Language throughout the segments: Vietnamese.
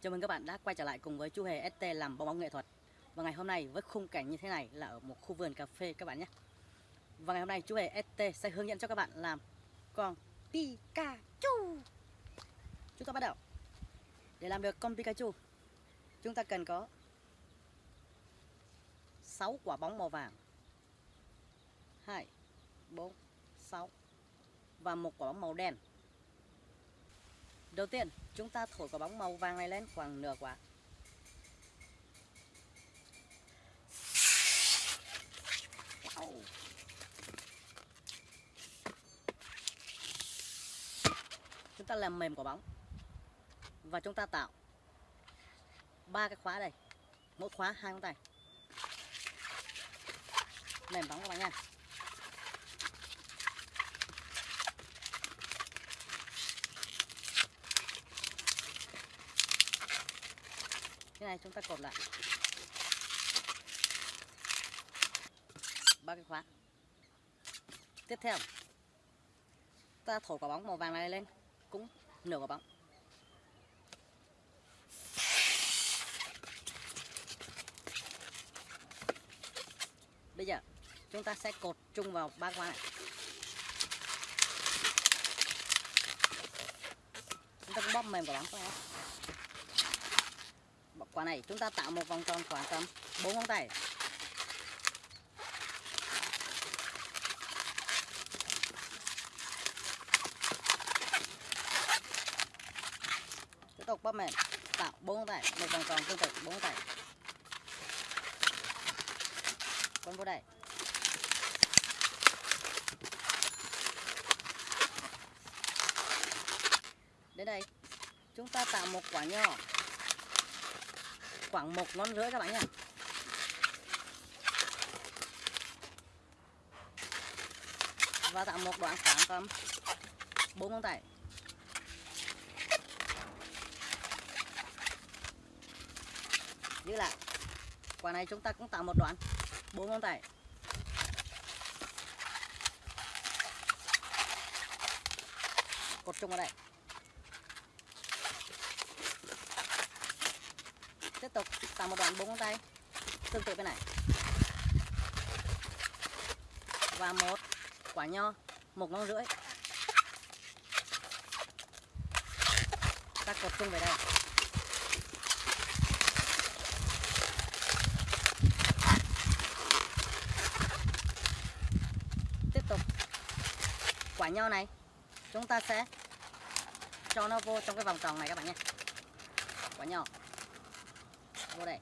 Chào mừng các bạn đã quay trở lại cùng với chú Hề ST làm bong bóng nghệ thuật. Và ngày hôm nay với khung cảnh như thế này là ở một khu vườn cà phê các bạn nhé. Và ngày hôm nay chú Hề ST sẽ hướng dẫn cho các bạn làm con Pikachu. Chúng ta bắt đầu. Để làm được con Pikachu Chúng ta cần có 6 quả bóng màu vàng. 2, 4, 6 Và một quả bóng màu đen. Đầu tiên, chúng ta thổi quả bóng màu vàng này lên khoảng nửa quả. Wow. Chúng ta làm mềm quả bóng. Và chúng ta tạo ba cái khóa đây. Mỗi khóa hai ngón tay. Mềm bóng các bạn nha. Này, chúng ta cột lại. Ba cái khóa. Tiếp theo, ta thổi quả bóng màu vàng này lên, cũng nửa quả bóng. Bây giờ, chúng ta sẽ cột chung vào ba khóa này. Chúng ta cũng bóp mềm quả bóng quá quả này, chúng ta tạo một vòng tròn khoảng tầm 4 ngón tay. Tiếp tục bóp mềm, tạo 4 ngón tay, một vòng tròn tương tự 4 ngón tay. Con vô đây. Đến đây, chúng ta tạo một quả nho khoảng một ngón rưỡi các bạn nhé và tạo một đoạn khoảng tầm bốn ngón tay. Giữ lại. Quả này chúng ta cũng tạo một đoạn, bốn ngón tay. Cột chung vào đây tiếp tục tạo một đoạn bốn ngón tay. Tương tự bên này. Và một quả nho, một ngón rưỡi. Ta cột chung về đây. Tiếp tục. Quả nho này, chúng ta sẽ cho nó vô trong cái vòng tròn này các bạn nhé. Quả nho vô đây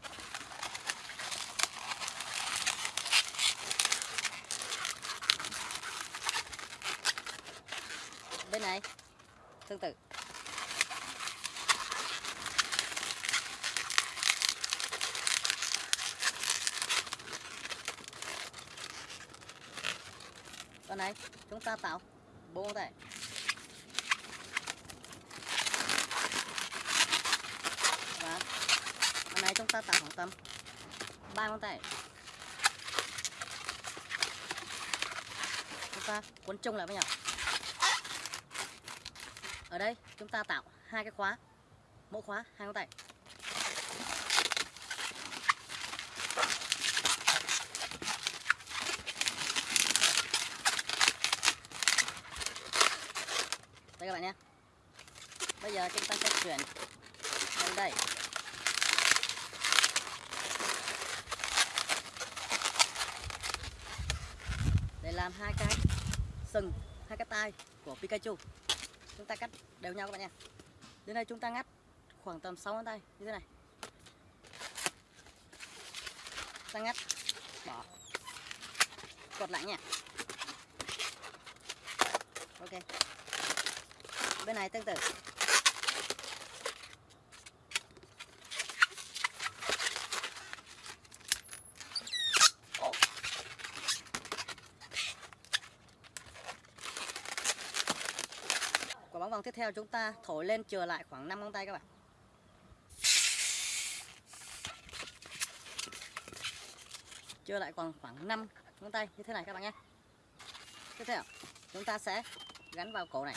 bên này tương tự con này chúng ta tạo。bốn tay này chúng ta tạo khoảng tầm ba ngón tay. Chúng ta cuốn chung lại với nhau. Ở đây, chúng ta tạo hai cái khóa. Mỗi khóa hai ngón tay đây các bạn nhé bây giờ chúng ta sẽ chuyển đến đây làm hai cái sừng, hai cái tai của Pikachu. Chúng ta cắt đều nhau các bạn nha. Đến đây chúng ta ngắt khoảng tầm 6 ngón tay, như thế này. Ta ngắt, bỏ. Cột lại nha. Ok. Bên này tương tự. vòng tiếp theo chúng ta thổi lên chừa lại khoảng 5 ngón tay các bạn. Chưa lại còn khoảng 5 ngón tay như thế này các bạn nhé. Tiếp theo, chúng ta sẽ gắn vào cổ này.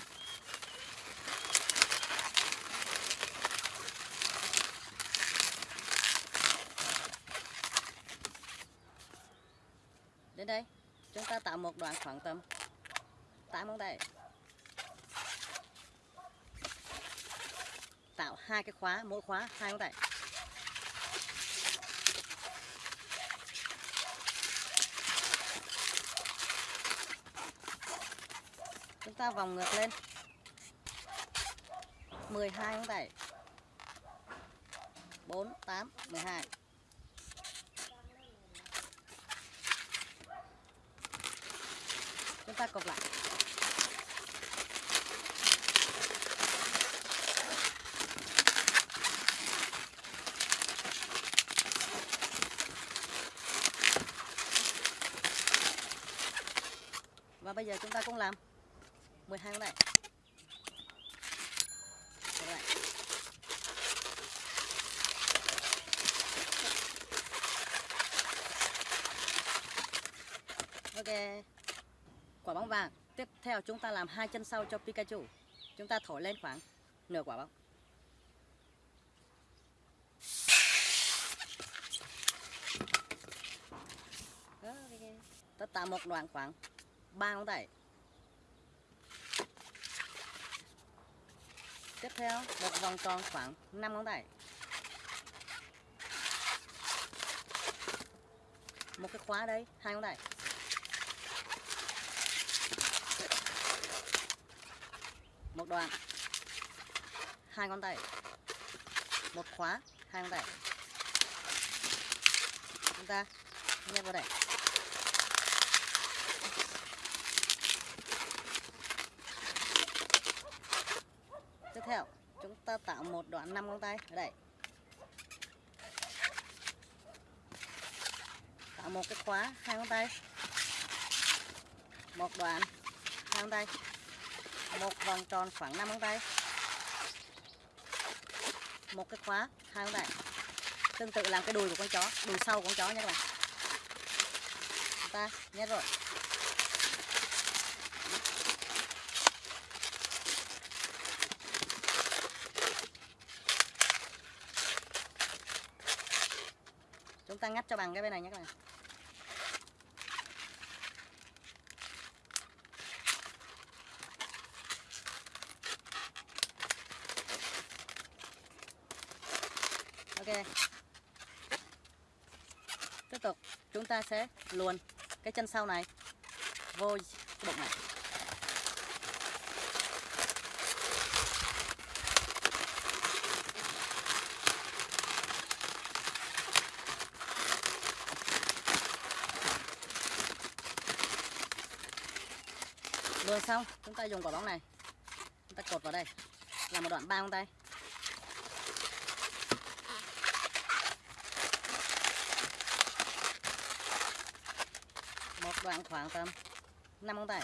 Đến đây, chúng ta tạo một đoạn khoảng tầm 8 ngón tay. Hai cái khóa, mỗi khóa hai ngón tay chúng ta vòng ngược lên. 12 ngón tay 4 8 12 chúng ta cột lại. Bây giờ chúng ta cũng làm. 12 con này. Ok. Quả bóng vàng. Tiếp theo chúng ta làm hai chân sau cho Pikachu. Chúng ta thổi lên khoảng nửa quả bóng. Tất cả tạo một đoạn khoảng ba ngón tay. Tiếp theo, một vòng tròn khoảng 5 ngón tay. Một cái khóa đây, hai ngón tay. Một đoạn. Hai ngón tay. Một khóa, hai ngón tay. Chúng ta nhét vào đây tiếp theo chúng ta tạo một đoạn năm ngón tay, ở đây. Tạo một cái khóa, hai ngón tay. Một đoạn, hai ngón tay. Một vòng tròn khoảng 5 ngón tay. Một cái khóa, hai ngón tay. Tương tự làm cái đùi của con chó, đùi sau của con chó nhé các bạn. Chúng ta, nhét rồi. Chúng ta ngắt cho bằng cái bên này nhé các bạn. Ok. Tiếp tục, chúng ta sẽ luồn cái chân sau này vô bụng này. Luồn xong, chúng ta dùng quả bóng này. Chúng ta cột vào đây. Là một đoạn ba ngón tay. Một đoạn khoảng tầm 5 ngón tay.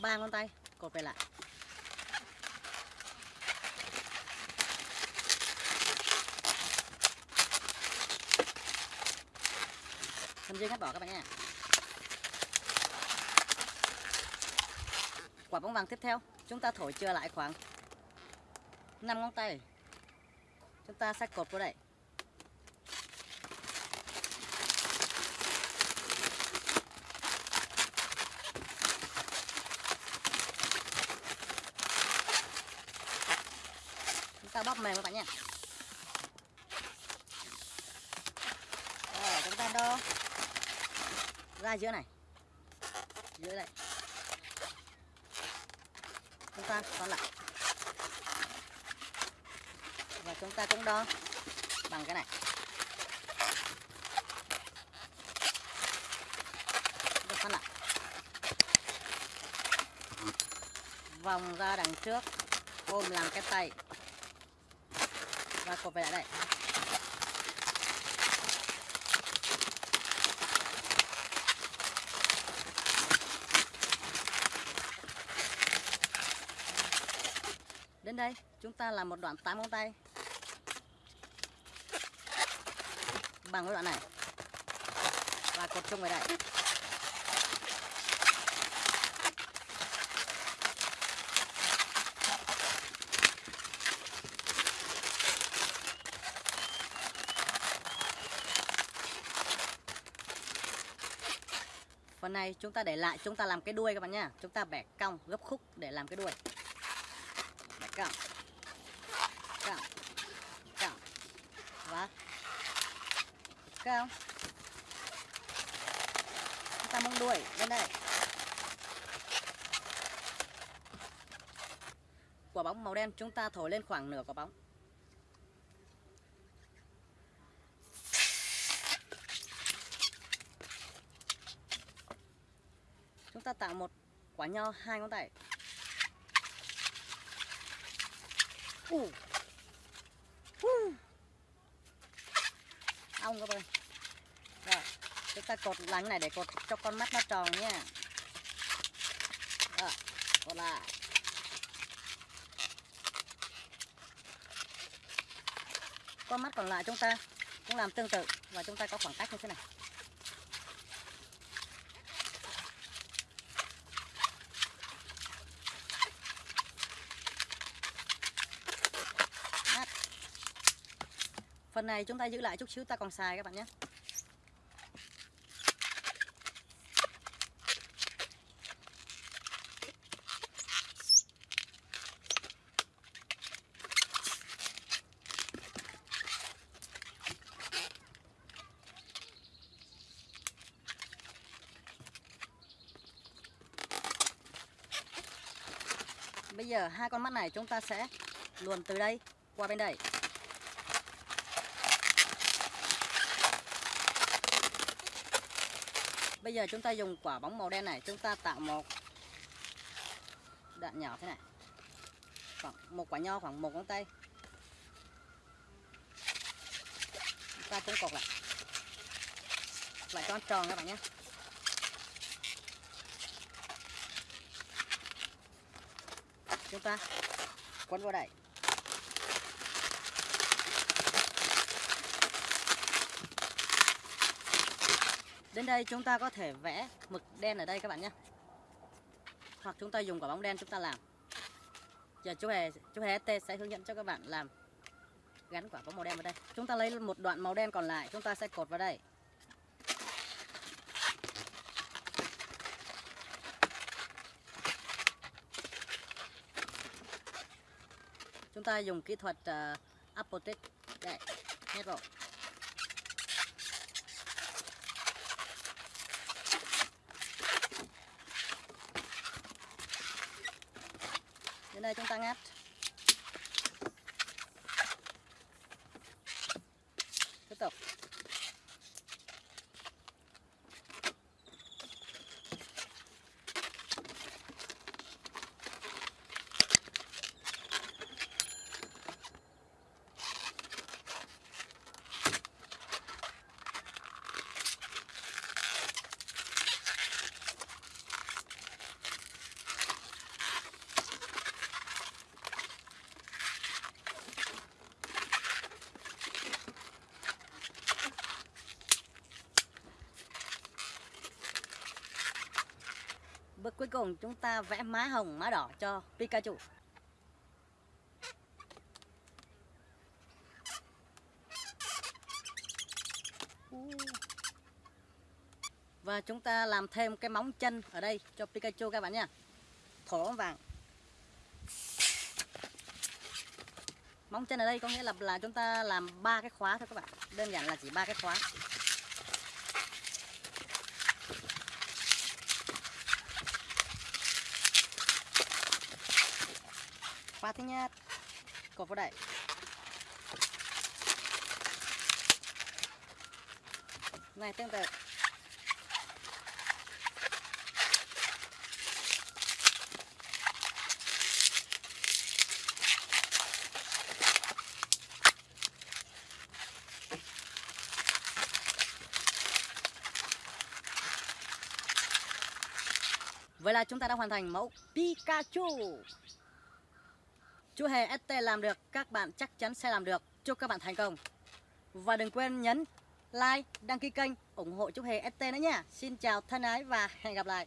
Ba ngón tay, cột về lại. Phần dây ngắt bỏ các bạn nha. Quả bóng vàng tiếp theo, chúng ta thổi chưa lại khoảng 5 ngón tay. Chúng ta sẽ cột vào đây. Chúng ta bóp mềm các bạn nha Rồi, chúng ta đo ra giữa này. Giữa đây. Chúng ta còn lại. Và chúng ta cũng đo bằng cái này. Chúng lại. Vòng ra đằng trước, ôm làm cái tay. Và cột về lại đây. đây. Chúng ta làm một đoạn 8 ngón tay. Bằng cái đoạn này. Và cột chung về đây. Phần này chúng ta để lại, chúng ta làm cái đuôi các bạn nha chúng ta bẻ cong gấp khúc để làm cái đuôi. Bẻ cong Cong Và cao Chúng ta mông đuổi lên đây. Quả bóng màu đen chúng ta thổi lên khoảng nửa quả bóng. Chúng ta tạo một quả nho hai ngón tay uh. Uh ong các bạn. Rồi, chúng ta cột lánh này để cột cho con mắt nó tròn nha. Rồi, cột lại. Con mắt còn lại chúng ta cũng làm tương tự và chúng ta có khoảng cách như thế này. Phần này chúng ta giữ lại chút xíu, ta còn xài các bạn nhé. Bây giờ hai con mắt này chúng ta sẽ luồn từ đây qua bên đây. Bây giờ chúng ta dùng quả bóng màu đen này, Chúng ta tạo một đạn nhỏ thế này. Khoảng Một quả nho, khoảng một ngón tay. Chúng ta cũng cột lại. Lại cho tròn các bạn nhé. Chúng ta quấn vào đây Đến đây chúng ta có thể vẽ mực đen ở đây các bạn nhé. Hoặc chúng ta dùng quả bóng đen chúng ta làm. Giờ chú Hề, chú Hề T sẽ hướng dẫn cho các bạn làm Gắn quả bóng màu đen vào đây. Chúng ta lấy một đoạn màu đen còn lại Chúng ta sẽ cột vào đây. Chúng ta dùng kỹ thuật ờ, uh, Apotech để nhét vào. Đến đây chúng ta ngắt Tiếp tục. Cuối cùng chúng ta vẽ má hồng, má đỏ cho Pikachu. Và chúng ta làm thêm cái móng chân ở đây cho Pikachu các bạn nha. Thổ vàng. Móng chân ở đây có nghĩa là là chúng ta làm ba cái khóa thôi các bạn. Đơn giản là chỉ ba cái khóa. Khóa thứ nhất cột vào đây. Này, tương tự. Vậy là chúng ta đã hoàn thành mẫu Pikachu. Chú Hề ST làm được, các bạn chắc chắn sẽ làm được. Chúc các bạn thành công. Và đừng quên nhấn like, đăng ký kênh, ủng hộ chú Hề ST nữa nha. Xin chào thân ái và hẹn gặp lại.